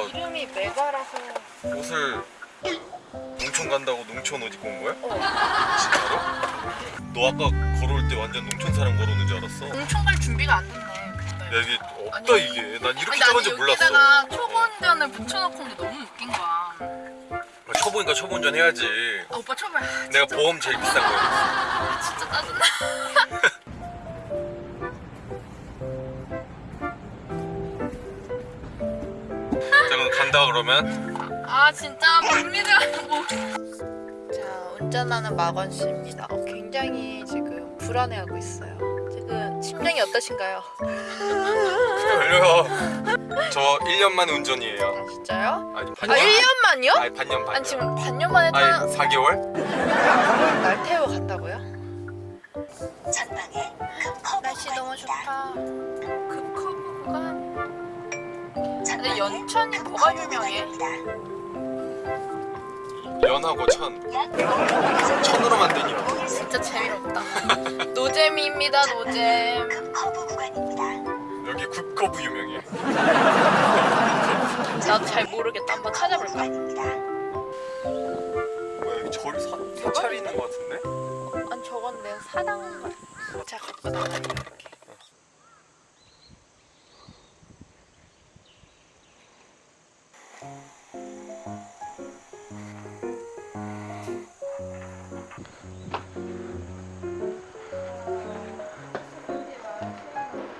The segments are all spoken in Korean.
이름이 메가라서. 네 옷을 농촌 간다고 농촌 옷 입고 온 거야? 어. 진짜로? 너 아까 걸어올 때 완전 농촌 사람 걸어오는 줄 알았어. 농촌 갈 준비가 안 됐네 야 이게 없다 아니, 이게. 난 이렇게 작은 줄 몰랐어. 내가 초보운전을 붙여놓고 온게 너무 웃긴 거야. 아, 초보니까 초보운전 해야지. 아, 오빠 초보야. 내가 보험 제일 비싼 거야. 아, 진짜 짜증나. 간다 그러면. 아 진짜 못 믿으라고. 자 운전하는 마건 씨입니다. 어, 굉장히 지금 불안해하고 있어요. 지금 심정이 어떠신가요? 걸려요. 저 1년 만 운전이에요. 아 진짜요? 아니 아 반년. 1년만요? 아니 반년 반년. 아니 지금 반년 만에 타 아니 4개월? 날 태워 간다고요? 전방에 급 날씨 너무 좋다. 근데 연천이 뭐가 유명해? 연하고 천. 천으로 만든 연. 진짜 재미없다. 노잼입니다 노잼. 여기 굽거부 유명해. 나도 잘 모르겠다. 한번 찾아볼까? 뭐야 여기 절이 사, 사찰이 있는 것 같은데? 아니 저건 내 사당 제가 갖고 나갈게 이렇게.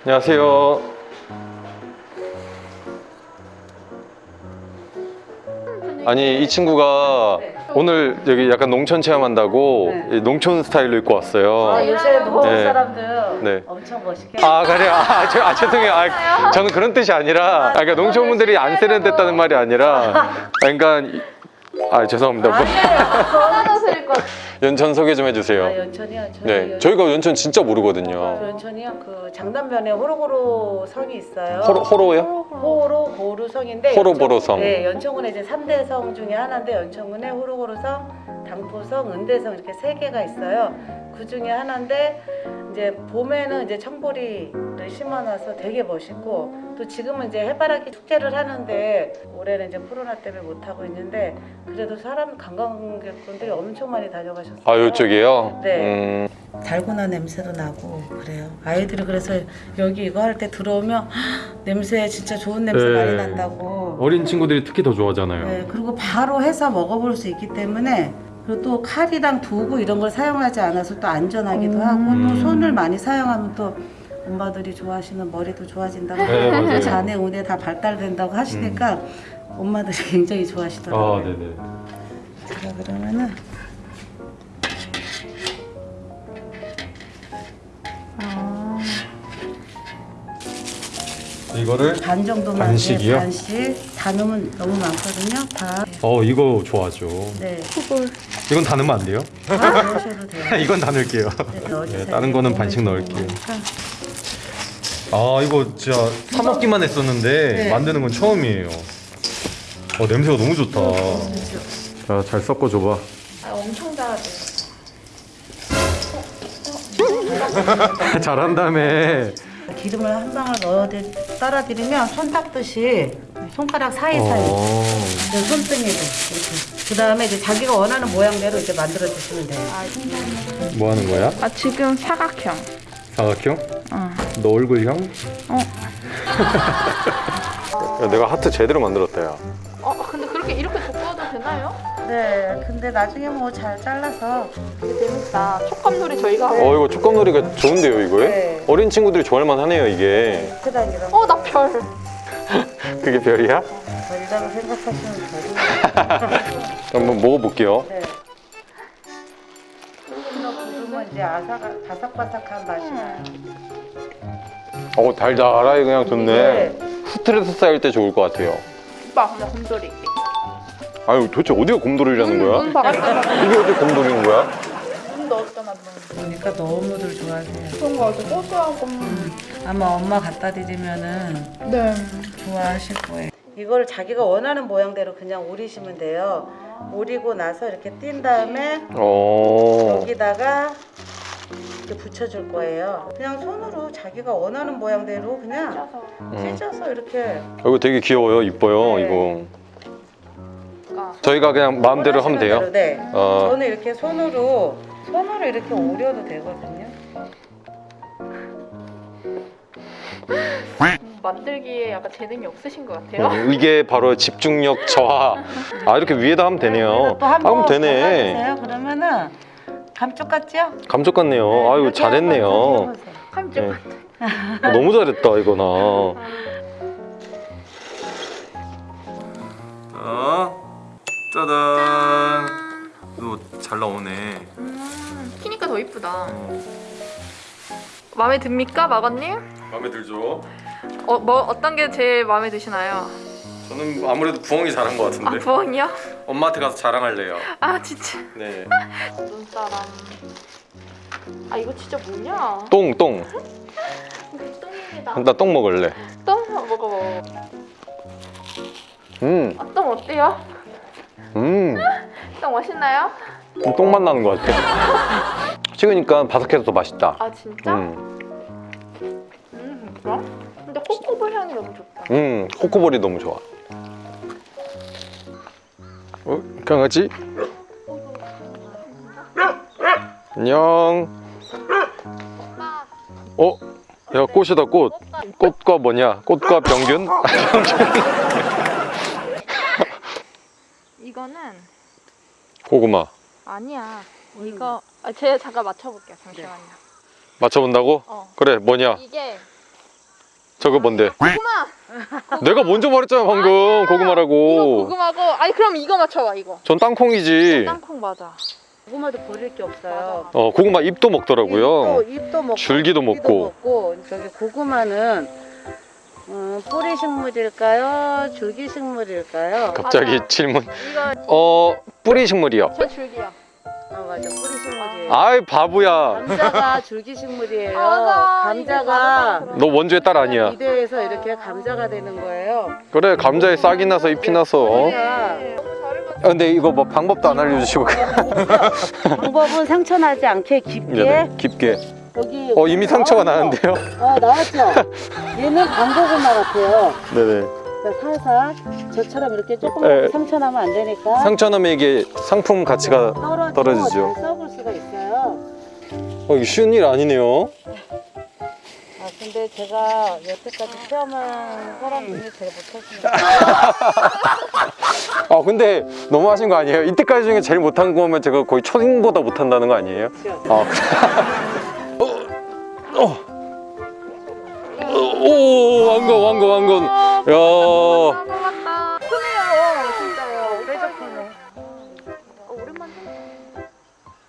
안녕하세요. 아니 이 친구가 오늘 여기 약간 농촌 체험한다고 이 농촌 스타일로 입고 왔어요. 아, 요새 노원 네. 사람들 네. 엄청 멋있게 아 그래요? 아, 저, 아 죄송해요. 아, 저는 그런 뜻이 아니라 아, 그러니까 농촌 분들이 안 세련됐다는 말이 아니라 아, 그러니까 이- 아 죄송합니다. 뭐, 아니에요. 연천 소개 좀 아, 해주세요. 연천이요. 저희 네, 연- 저희가 연천 진짜 모르거든요. 저 연천이요. 그 장남면에 호로고로 성이 있어요. 호로 호로요? 호로고루 성인데 호로보로 성. 네, 연천군에 이제 3대 성 중에 하나인데 연천군에 호로고루 성, 당포성, 은대성 이렇게 세 개가 있어요. 그 중에 하나인데 이제 봄에는 이제 청보리를 심어놔서 되게 멋있고 또 지금은 이제 해바라기 축제를 하는데 올해는 이제 코로나 때문에 못 하고 있는데 그래도 사람 관광객분들이 엄청 많이 다녀가셨어요. 아 이쪽이에요? 네. 음, 달고나 냄새도 나고 그래요. 아이들이 그래서 여기 이거 할 때 들어오면 냄새 진짜 좋은 냄새 네. 많이 난다고. 어린 친구들이 특히 더 좋아하잖아요. 네, 그리고 바로 해서 먹어볼 수 있기 때문에 그리고 또 칼이랑 도구 이런 걸 사용하지 않아서 또 안전하기도 하고 음. 또 손을 많이 사용하면 또 엄마들이 좋아하시는 머리도 좋아진다고 네. 자네 운에 다 발달된다고 하시니까 엄마들이 굉장히 좋아하시더라고요. 아, 네네. 자 그러면은 이거를 반 정도만 반씩이요? 네, 반씩 다 넣으면 너무 많거든요. 다. 어 이거 좋아하죠. 네. 이건 다 넣으면 안 돼요? 다 넣으셔도 돼요. 이건 다 넣을게요. 네. 네, 다른 거는 반씩 넣을게요. 아 이거 진짜 사 먹기만 했었는데 네. 만드는 건 처음이에요. 어 냄새가 너무 좋다. 자 잘 섞어 줘봐. 아 엄청 잘하지. 잘한다음에. 기름을 한 방울 넣어 따라드리면 손 닦듯이 손가락 사이사이 어. 이제 손등에도 이렇게. 그 다음에 이제 자기가 원하는 모양대로 이제 만들어 주시면 돼요. 뭐 하는 거야? 아 지금 사각형. 사각형? 어. 너 얼굴형? 어. 야, 내가 하트 제대로 만들었다 야. 어 근데 그렇게 이렇게 돋궈도 되나요? 네, 근데 나중에 뭐 잘 잘라서 재밌다. 촉감놀이 저희가. 어 이거 촉감놀이가 좋은데요 이거에? 네. 어린 친구들이 좋아할 만하네요 이게. 크당 이런 어나 별. 그게 별이야? 별이라고 생각하시면 돼요. 한번 먹어볼게요. 네. 구우면 이제 아삭, 바삭바삭한 맛이 나요. 어 달달하게 그냥 좋네. 네. 스트레스 쌓일 때 좋을 것 같아요. 오빠 근데 곰돌이. 아유 도대체 어디가 곰돌이라는 눈 거야? 봐봐. 이게 어디 곰돌이인 거야? 넣었잖아. 그러니까 너무들 좋아하세요. 그런 거 아주 고소하고. 아마 엄마 갖다 드리면은 네. 좋아하실 거예요. 이걸 자기가 원하는 모양대로 그냥 오리시면 돼요. 오리고 나서 이렇게 띈 다음에 어. 여기다가 이렇게 붙여줄 거예요. 그냥 손으로 자기가 원하는 모양대로 그냥 음. 찢어서 이렇게 이거 되게 귀여워요, 이뻐요 네. 이거. 저희가 그냥 마음대로 하면 돼요. 대로, 네. 어. 저는 이렇게 손으로 손으로 이렇게 오려도 되거든요. 만들기에 약간 재능이 없으신 것 같아요. 어, 이게 바로 집중력 저하. 아 이렇게 위에다 하면 되네요. 또 한번 하면 되네. 그러면은 감쪽 같죠? 감쪽 같네요. 아유 이렇게 잘했네요. 함정. 네. 어, 너무 잘했다 이거나. 자, 짜잔. 너잘 나오네. 음, 키니까 더 이쁘다. 마음에 듭니까, 마건님? 마음에 들죠? 어, 뭐 어떤 게 제일 마음에 드시나요? 저는 아무래도 부엉이 잘한 것 아, 같은데. 부엉이요? 엄마한테 가서 자랑할래요. 아, 진짜. 네. 눈사람. 아, 이거 진짜 뭐냐? 똥 똥. 똥입니다. 나 똥 먹을래. 똥 먹어 먹어. 음, 아, 똥 어때요? 음. 똥 맛있나요? 똥맛 나는 것 같아. 식으니까 바삭해서 더 맛있다. 아, 진짜? 음, 음, 그럼? 근데 코코볼 향이 너무 좋다. 음, 코코볼이 너무 좋아. 어, 강아지? 안녕. 어, 야 꽃이다 꽃. 꽃과 뭐냐? 꽃과 병균? 이거는 고구마. 아니야. 이거 아, 제가 잠깐 맞춰볼게요. 잠시만요. 맞춰본다고? 어. 그래 뭐냐? 이게 저거 뭔데? 고구마. 내가 먼저 말했잖아 방금 이거 고구마라고. 고구마고. 아니 그럼 이거 맞춰봐 이거. 전 땅콩이지. 땅콩 맞아. 고구마도 버릴 게 없어요. 어 고구마 잎도 먹더라고요. 잎도, 잎도 먹고 줄기도 줄기도 먹고. 먹고 저기 고구마는 음, 뿌리 식물일까요? 줄기 식물일까요? 갑자기 맞아. 질문. 이거 어 뿌리 식물이요. 저 줄기야. 아 맞아 뿌리 식물이에요. 아이 바보야. 감자가 줄기 식물이에요. 아. 감자가 너 원주의 딸 아니야. 비대에서 이렇게 감자가 되는 거예요. 그래 감자에 싹이 나서 잎이 나서. 어? 아, 근데 이거 뭐 방법도 안 알려주시고. 방법은 상처 나지 않게 깊게 네네, 깊게. 여기 어 이미 상처가 어, 나는데요. 어 나왔죠. 얘는 방고구마 같아요. 네네. 그러니까 살살 저처럼 이렇게 조금 네. 상처 나면 안 되니까 상처 나면 이게 상품 가치가 떨어지죠. 잘 썩을 수가 있어요. 어, 쉬운 일 아니네요. 아 근데 제가 여태까지 체험한 사람 중에 제일 못하시는 아 근데 너무 하신 거 아니에요? 이때까지 중에 제일 못한 거면 제가 거의 초딩보다 못한다는 거 아니에요? 거죠. 아 그래. 어, 어. 오 왕건 왕건 왕건. 야. 어, 오랜만에.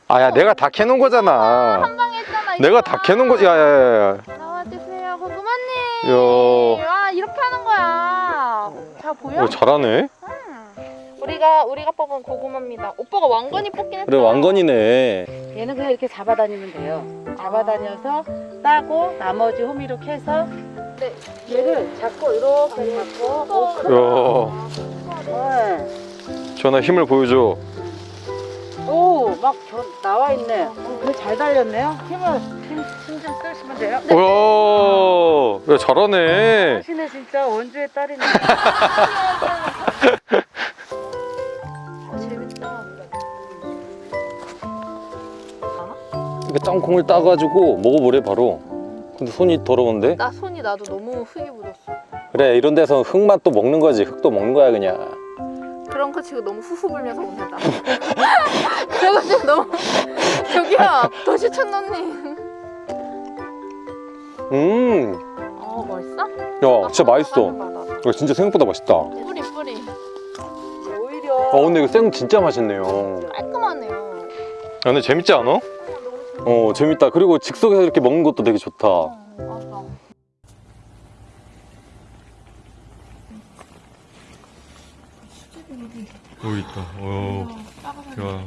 아야 내가 다 캐놓은 거잖아. 한방 했잖아. 내가 다 캐놓은 거지. 야야야. 나와주세요, 고구마님. 야. 와 이렇게 하는 거야. 잘 보여? 어, 잘하네. 우리가 우리가 뽑은 고구마입니다. 오빠가 왕건이 뽑긴 했어. 그래 왕건이네. 얘는 그냥 이렇게 잡아다니면 돼요. 잡아다녀서 따고 나머지 호미로 캐서 네. 얘를 잡고 이렇게 잡고 야. 네. 전화 힘을 보여줘. 오막 나와 있네. 어, 그래 잘 달렸네요. 힘을 힘좀 쓰시면 돼요. 와. 야 잘하네. 하시네 진짜 원주의 딸이네. 이거 땅콩을 따가지고 먹어보래 바로. 근데 손이 더러운데? 나 손이 나도 너무 흙이 묻었어. 그래 이런 데서 흙맛도 먹는 거지. 흙도 먹는 거야 그냥. 그런 거 지금 너무 후후 불면서 온다. 그런 거 지금 너무 저기요 도시촌노님. 음. 어 멋있어? 야 진짜 맛있어. 이거 진짜 생각보다 맛있다. 아 뿌리 뿌리 오히려 근데 이거 생 진짜 맛있네요. 깔끔하네요. 야, 근데 재밌지 않아? 어. 어 재밌다. 그리고 즉석에서 이렇게 먹는 것도 되게 좋다. 여기 있다. 어. 야.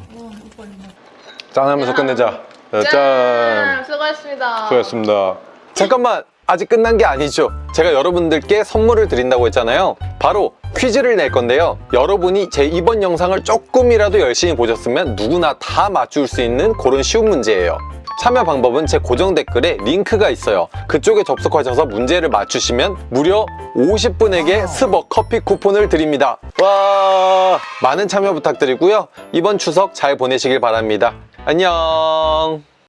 짠 하면서 끝내자. 자, 짠. 수고하셨습니다. 수고하셨습니다. 잠깐만 아직 끝난 게 아니죠. 제가 여러분들께 선물을 드린다고 했잖아요. 바로 퀴즈를 낼 건데요. 여러분이 제 이번 영상을 조금이라도 열심히 보셨으면 누구나 다 맞출 수 있는 그런 쉬운 문제예요. 참여 방법은 제 고정 댓글에 링크가 있어요. 그쪽에 접속하셔서 문제를 맞추시면 무려 50분에게 스벅 커피 쿠폰을 드립니다. 와 많은 참여 부탁드리고요. 이번 추석 잘 보내시길 바랍니다. 안녕.